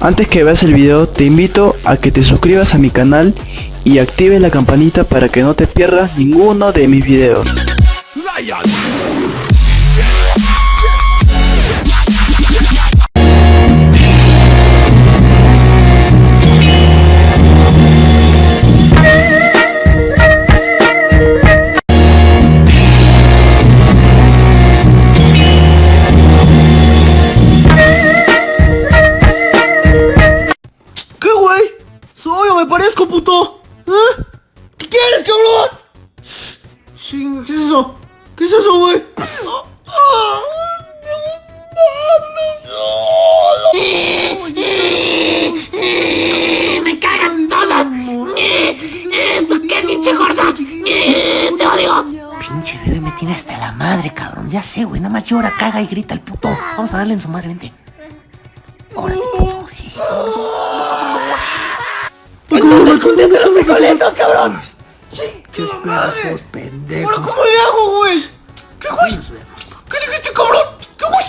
Antes que veas el video, te invito a que te suscribas a mi canal y actives la campanita para que no te pierdas ninguno de mis videos. ¿Qué es eso, güey? ¡Me cagan todas! ¿Por qué, pinche gorda? ¡Te odio! Pinche bebé me tiene hasta la madre, cabrón. Ya sé, güey. Nada más llora, caga y grita el puto. Vamos a darle en su madre, vente. Órale, puto. ¡Estás escondiendo los frijolitos, cabrón! ¿Qué esperas, pendejos? ¿Pero cómo le hago, güey? ¿Qué, güey? ¿Qué dijiste, cabrón? ¿Qué, güey?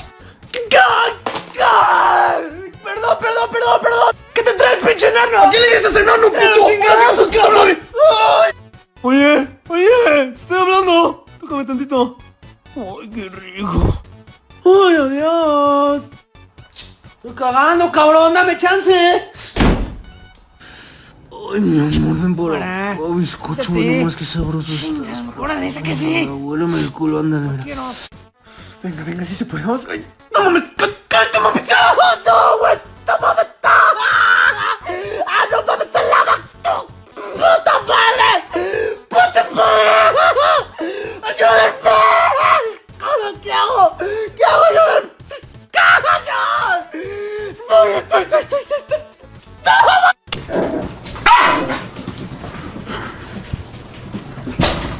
Perdón, perdón, perdón, perdón. ¿Qué te traes, pinche enano? ¿A quién le dices enano, puto? ¡Chingados, cabrón! Oye, oye, te estoy hablando. Tócame tantito. Ay, qué rico. Ay, adiós. Estoy cagando, cabrón, dame chance. Ay, mi amor, ven por acá. bizcocho, güey, nomás que sabroso estás. Órale, sáquese. Huélame el culo, ándale, mira. Venga, venga, sí se puede. Vamos, ay. ¡Tómame! ¡Cállate, mami! ¡Ah, ¡No, güey! ¡Tómame! ¡Ah, no mames, está helada! ¡No! ¡Puta madre! ¡Puta madre! ¡Ayúdenme! ¿Qué hago? ¿Qué hago? ¡Ayúdenme! ¡Cáganos! ¡No, estoy, estoy, estoy, estoy!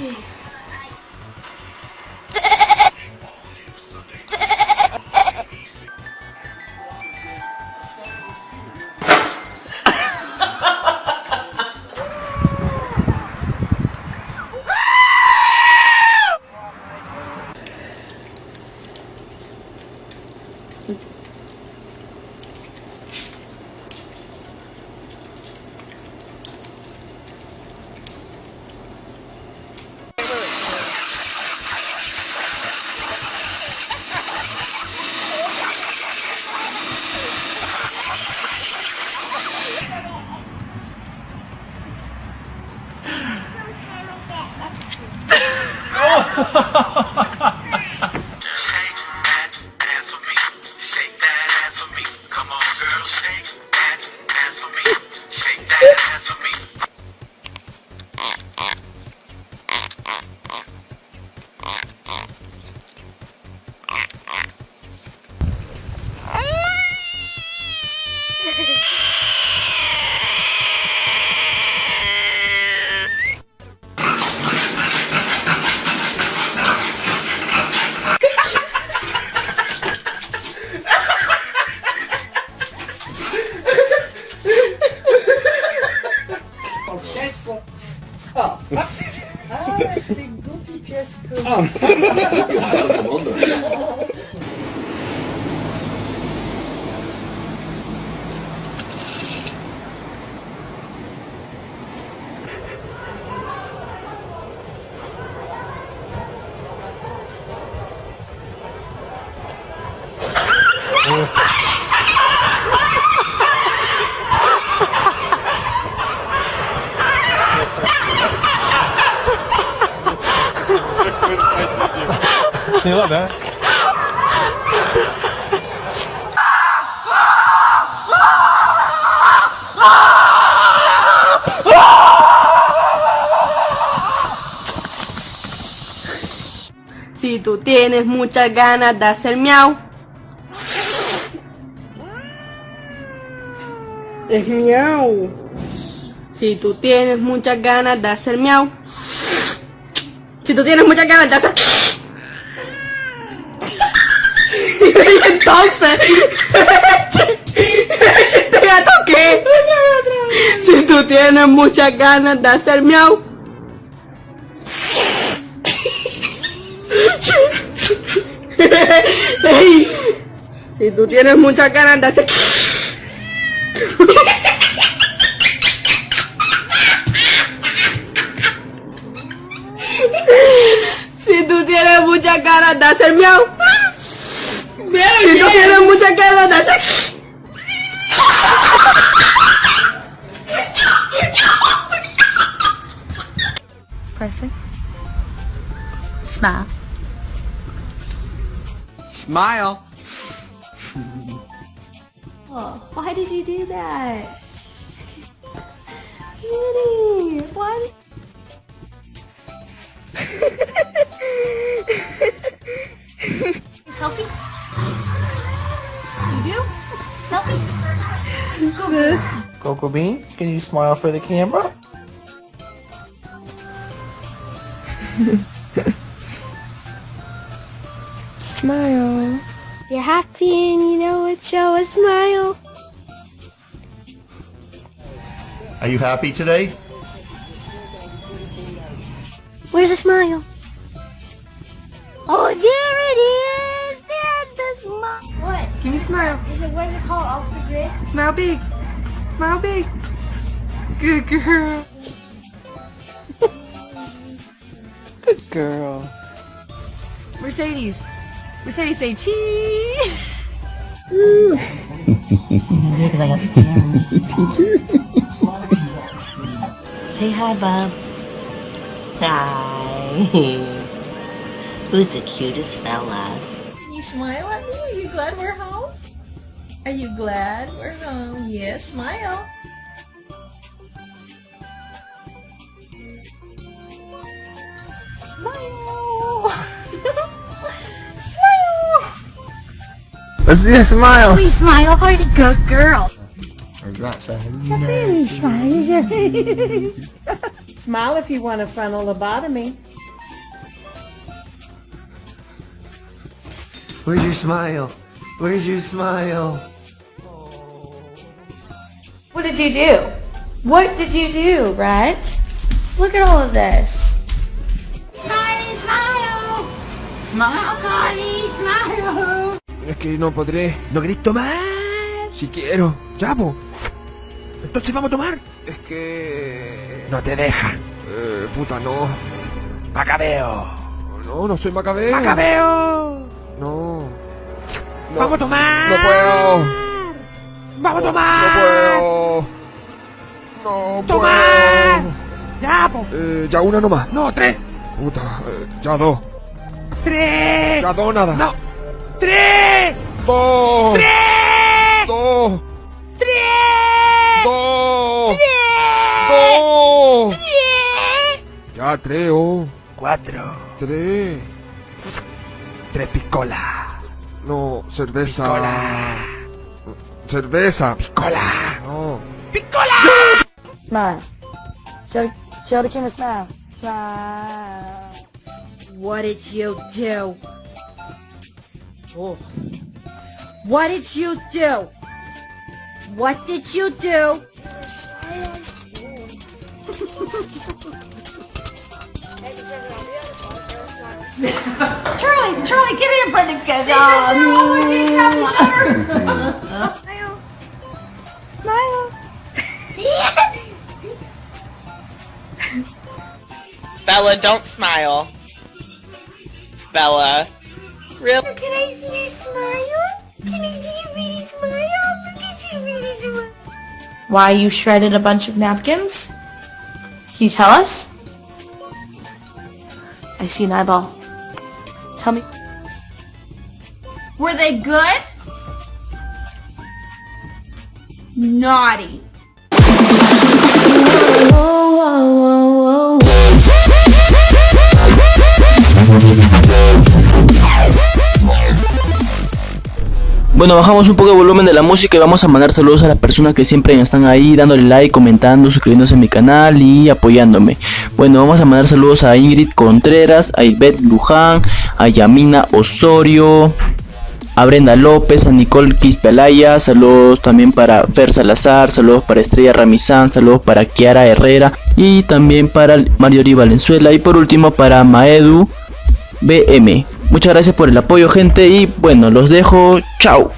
去。あ ん你可能。Si ¿eh? tú tienes muchas ganas de hacer miau. Es miau. Si tú tienes muchas ganas de hacer miau. Si tú tienes muchas ganas de hacer... Entonces, ¿este gato qué? Si tú tienes muchas ganas de hacer miau. Si tú tienes muchas ganas de hacer... Si tú tienes muchas ganas de hacer miau. together. That's it. Smile. Smile. oh, why did you do that? Beauty, why? Selfie? You? Selfie? Go. Coco Bean, can you smile for the camera? Smile. You're happy and you know it, show a smile. Are you happy today? Where's the smile? Oh, there it is! There's the smile. What? Give me a smile. Is it, what is it called? Off the grid? Smile big. Smile big. Good girl. Good girl. Mercedes. Mercedes say cheese. Say hi, Bob. Hi. Who's the cutest fella? Can you smile at me? Are you glad we're home? Are you glad we're home? Yes, smile. Smile. smile. Let's see a smile. Please smile, hardy good girl. Smile if you want a frontal lobotomy. Where's your smile? Where's your smile? What did you do? What did you do, right? Look at all of this. Smiley, smile. Smile, Carly, smile. Es que no podré. No queréis tomar. Si quiero. Ya, po. Entonces vamos a tomar. Es que. No te deja. Eh, puta, no. Macabeo. No, no soy Macabeo. Macabeo. No. Vamos a tomar. No puedo. Vamos a tomar. No puedo. No tomar. Ya, po. Eh, ya una nomás. No, tres. Puta, eh, ya dos. Tres. Ya dos nada. No. Tres. Dos. Tres. Dos. Tres. Dos. Dos. Ya, tres, oh. Cuatro. Tres. Tres piscola. No, cerveza. Piscola. Cerveza. Piscola. No. Smile. Show, show the camera smile. Smile. What did you do? Oh. What did you do? What did you do? Charlie, Charlie, give me a break. Um, Bella, don't smile. Bella. Real. Can I see your smile? Can I see your pretty smile? Look at your pretty smile. Why you shredded a bunch of napkins? Can you tell us? I see an eyeball. Tell me. Were they good? Naughty. Bueno, bajamos un poco el volumen de la música y vamos a mandar saludos a las personas que siempre están ahí dándole like, comentando, suscribiéndose a mi canal y apoyándome. Bueno, vamos a mandar saludos a Ingrid Contreras, a Ivette Luján, a Yamina Osorio, a Brenda López, a Nicole Quispelaya, saludos también para Fer Salazar, saludos para Estrella Ramizán, saludos para Kiara Herrera y también para Mariori Valenzuela y por último para Maedu BM. Muchas gracias por el apoyo gente y bueno, los dejo, chao.